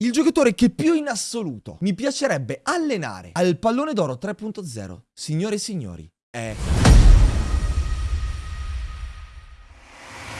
Il giocatore che più in assoluto mi piacerebbe allenare al pallone d'oro 3.0, signore e signori, è...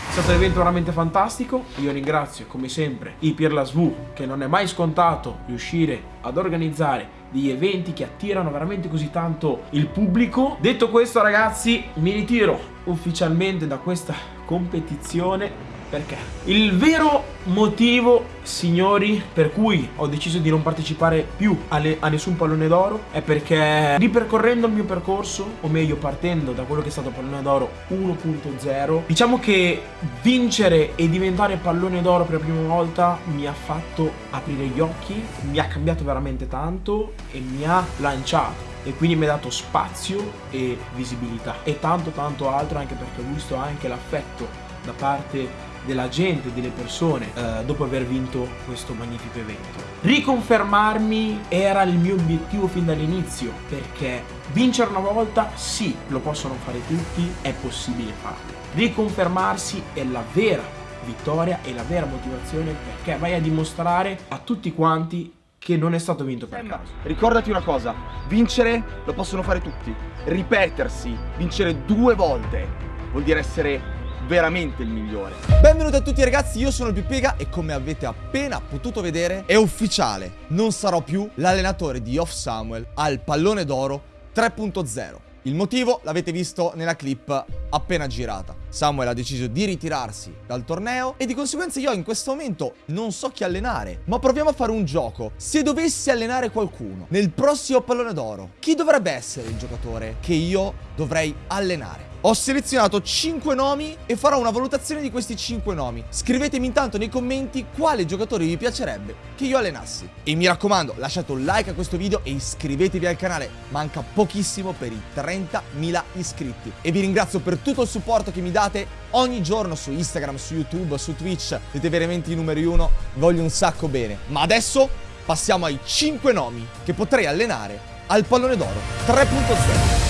È stato un evento veramente fantastico, io ringrazio come sempre i Pirlasvu che non è mai scontato riuscire ad organizzare degli eventi che attirano veramente così tanto il pubblico. Detto questo ragazzi mi ritiro ufficialmente da questa competizione perché? Il vero motivo, signori, per cui ho deciso di non partecipare più alle, a nessun pallone d'oro è perché ripercorrendo il mio percorso, o meglio partendo da quello che è stato pallone d'oro 1.0, diciamo che vincere e diventare pallone d'oro per la prima volta mi ha fatto aprire gli occhi, mi ha cambiato veramente tanto e mi ha lanciato e quindi mi ha dato spazio e visibilità e tanto tanto altro anche perché ho visto anche l'affetto da parte della gente, delle persone eh, dopo aver vinto questo magnifico evento. Riconfermarmi era il mio obiettivo fin dall'inizio perché vincere una volta sì, lo possono fare tutti, è possibile farlo. Riconfermarsi è la vera vittoria e la vera motivazione perché vai a dimostrare a tutti quanti che non è stato vinto per caso. Ricordati una cosa, vincere lo possono fare tutti, ripetersi, vincere due volte vuol dire essere veramente il migliore. Benvenuti a tutti ragazzi, io sono il Pipiega e come avete appena potuto vedere è ufficiale, non sarò più l'allenatore di Off Samuel al pallone d'oro 3.0. Il motivo l'avete visto nella clip appena girata. Samuel ha deciso di ritirarsi dal torneo e di conseguenza io in questo momento non so chi allenare. Ma proviamo a fare un gioco. Se dovessi allenare qualcuno nel prossimo pallone d'oro, chi dovrebbe essere il giocatore che io dovrei allenare? Ho selezionato 5 nomi e farò una valutazione di questi 5 nomi. Scrivetemi intanto nei commenti quale giocatore vi piacerebbe che io allenassi. E mi raccomando, lasciate un like a questo video e iscrivetevi al canale. Manca pochissimo per i 30.000 iscritti. E vi ringrazio per tutto il supporto che mi date ogni giorno su Instagram, su YouTube, su Twitch. Siete veramente i numeri uno, voglio un sacco bene. Ma adesso passiamo ai 5 nomi che potrei allenare al pallone d'oro 3.0.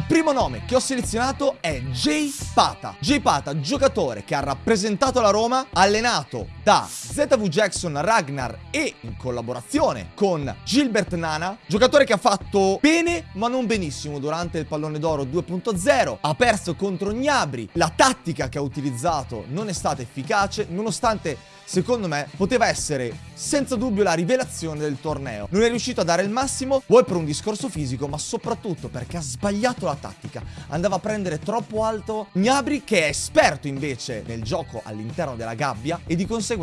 Il primo nome che ho selezionato è Jay Pata. Jay Pata, giocatore che ha rappresentato la Roma, allenato da ZV Jackson, Ragnar e in collaborazione con Gilbert Nana, giocatore che ha fatto bene ma non benissimo durante il pallone d'oro 2.0, ha perso contro Gnabri, la tattica che ha utilizzato non è stata efficace nonostante secondo me poteva essere senza dubbio la rivelazione del torneo. Non è riuscito a dare il massimo, vuoi per un discorso fisico, ma soprattutto perché ha sbagliato la tattica. Andava a prendere troppo alto Gnabri, che è esperto invece nel gioco all'interno della gabbia, e di conseguenza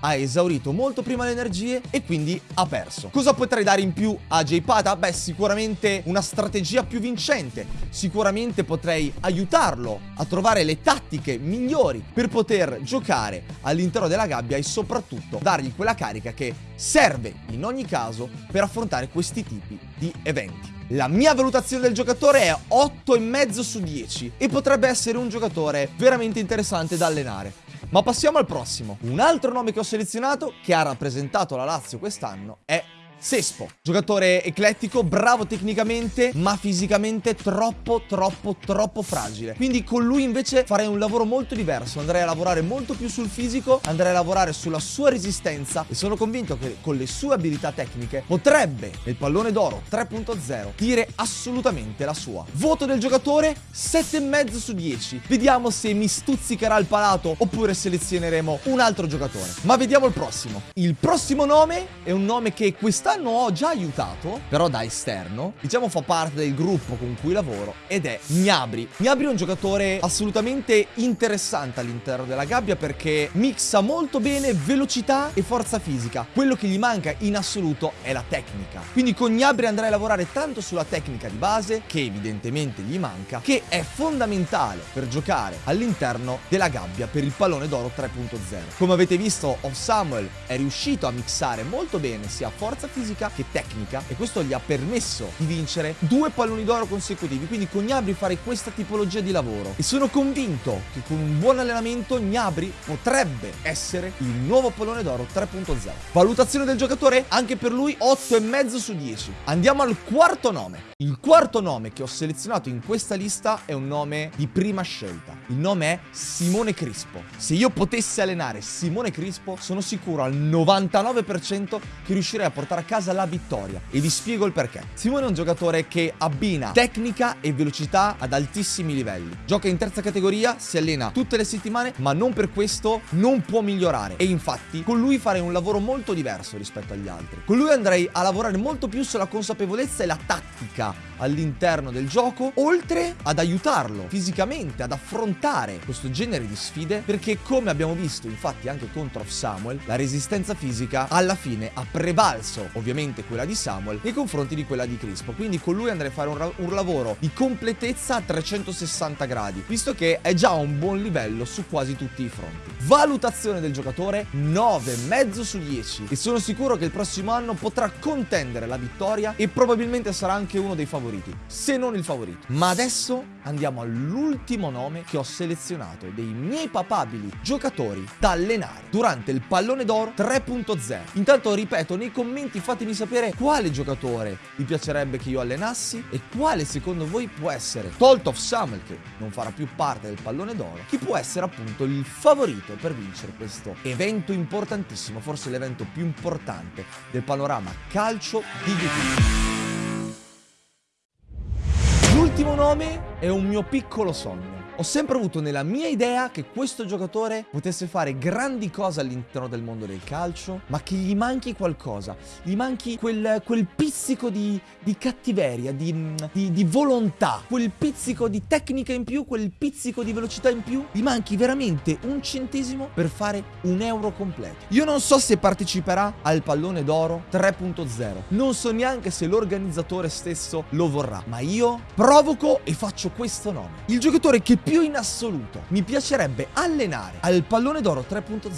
ha esaurito molto prima le energie e quindi ha perso. Cosa potrei dare in più a J-Pata? Beh, sicuramente una strategia più vincente. Sicuramente potrei aiutarlo a trovare le tattiche migliori per poter giocare all'interno della gabbia e soprattutto dargli quella carica che serve in ogni caso per affrontare questi tipi di eventi. La mia valutazione del giocatore è 8,5 su 10 e potrebbe essere un giocatore veramente interessante da allenare. Ma passiamo al prossimo. Un altro nome che ho selezionato, che ha rappresentato la Lazio quest'anno, è Sespo, giocatore eclettico, bravo tecnicamente, ma fisicamente troppo, troppo, troppo fragile. Quindi con lui invece farei un lavoro molto diverso, andrei a lavorare molto più sul fisico, andrei a lavorare sulla sua resistenza e sono convinto che con le sue abilità tecniche potrebbe, nel pallone d'oro 3.0, dire assolutamente la sua. Voto del giocatore 7,5 su 10. Vediamo se mi stuzzicherà il palato oppure selezioneremo un altro giocatore. Ma vediamo il prossimo. Il prossimo nome è un nome che quest'anno ho già aiutato, però da esterno, diciamo fa parte del gruppo con cui lavoro, ed è Gnabri. Gnabri è un giocatore assolutamente interessante all'interno della gabbia perché mixa molto bene velocità e forza fisica. Quello che gli manca in assoluto è la tecnica. Quindi con Gnabri andrei a lavorare tanto sulla tecnica di base, che evidentemente gli manca, che è fondamentale per giocare all'interno della gabbia per il pallone d'oro 3.0. Come avete visto, Off Samuel è riuscito a mixare molto bene sia forza fisica fisica che tecnica e questo gli ha permesso di vincere due palloni d'oro consecutivi, quindi con Gnabri fare questa tipologia di lavoro. E sono convinto che con un buon allenamento Gnabri potrebbe essere il nuovo pallone d'oro 3.0. Valutazione del giocatore? Anche per lui 8,5 su 10. Andiamo al quarto nome. Il quarto nome che ho selezionato in questa lista è un nome di prima scelta. Il nome è Simone Crispo. Se io potessi allenare Simone Crispo, sono sicuro al 99% che riuscirei a portare a casa la vittoria. E vi spiego il perché. Simone è un giocatore che abbina tecnica e velocità ad altissimi livelli. Gioca in terza categoria, si allena tutte le settimane, ma non per questo non può migliorare. E infatti con lui farei un lavoro molto diverso rispetto agli altri. Con lui andrei a lavorare molto più sulla consapevolezza e la tattica all'interno del gioco, oltre ad aiutarlo fisicamente ad affrontare questo genere di sfide, perché come abbiamo visto infatti anche contro Samuel, la resistenza fisica alla fine ha prevalso ovviamente quella di Samuel nei confronti di quella di Crispo, quindi con lui andrei a fare un, un lavoro di completezza a 360 gradi, visto che è già un buon livello su quasi tutti i fronti. Valutazione del giocatore 9,5 su 10 e sono sicuro che il prossimo anno potrà contendere la vittoria e probabilmente sarà anche uno dei favoriti favoriti, se non il favorito. Ma adesso andiamo all'ultimo nome che ho selezionato dei miei papabili giocatori da allenare durante il pallone d'oro 3.0. Intanto ripeto, nei commenti fatemi sapere quale giocatore vi piacerebbe che io allenassi e quale secondo voi può essere, tolto of Samuel che non farà più parte del pallone d'oro, chi può essere appunto il favorito per vincere questo evento importantissimo, forse l'evento più importante del panorama calcio di YouTube. L'ultimo nome è un mio piccolo sogno. Ho sempre avuto nella mia idea che questo giocatore potesse fare grandi cose all'interno del mondo del calcio, ma che gli manchi qualcosa, gli manchi quel, quel pizzico di, di cattiveria, di, di, di, volontà, quel pizzico di tecnica in più, quel pizzico di velocità in più, gli manchi veramente un centesimo per fare un euro completo. Io non so se parteciperà al pallone d'oro 3.0, non so neanche se l'organizzatore stesso lo vorrà, ma io provoco e faccio questo nome. Il giocatore che più in assoluto mi piacerebbe allenare al pallone d'oro 3.0,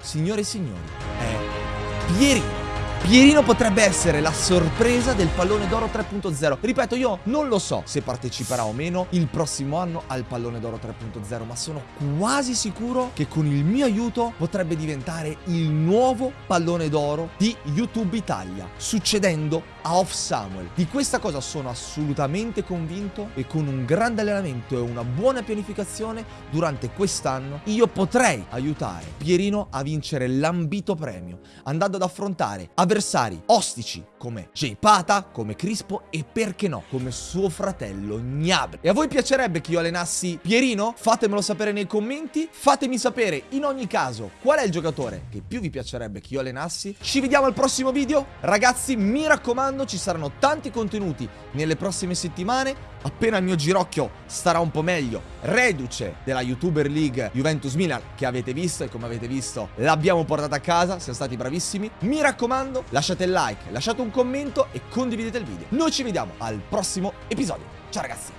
signore e signori, è Pierino. Pierino potrebbe essere la sorpresa del pallone d'oro 3.0. Ripeto, io non lo so se parteciperà o meno il prossimo anno al pallone d'oro 3.0, ma sono quasi sicuro che con il mio aiuto potrebbe diventare il nuovo pallone d'oro di YouTube Italia, succedendo a Off Samuel. Di questa cosa sono assolutamente convinto e con un grande allenamento e una buona pianificazione durante quest'anno io potrei aiutare Pierino a vincere l'ambito premio, andando ad affrontare avversari ostici come Jay Pata, come Crispo e perché no, come suo fratello Gnabry. E a voi piacerebbe che io allenassi Pierino? Fatemelo sapere nei commenti, fatemi sapere in ogni caso qual è il giocatore che più vi piacerebbe che io allenassi. Ci vediamo al prossimo video, ragazzi mi raccomando ci saranno tanti contenuti nelle prossime settimane, appena il mio girocchio starà un po' meglio, reduce della YouTuber League Juventus Milan che avete visto e come avete visto l'abbiamo portata a casa, siamo stati bravissimi. Mi raccomando, lasciate il like, lasciate un commento e condividete il video. Noi ci vediamo al prossimo episodio. Ciao ragazzi!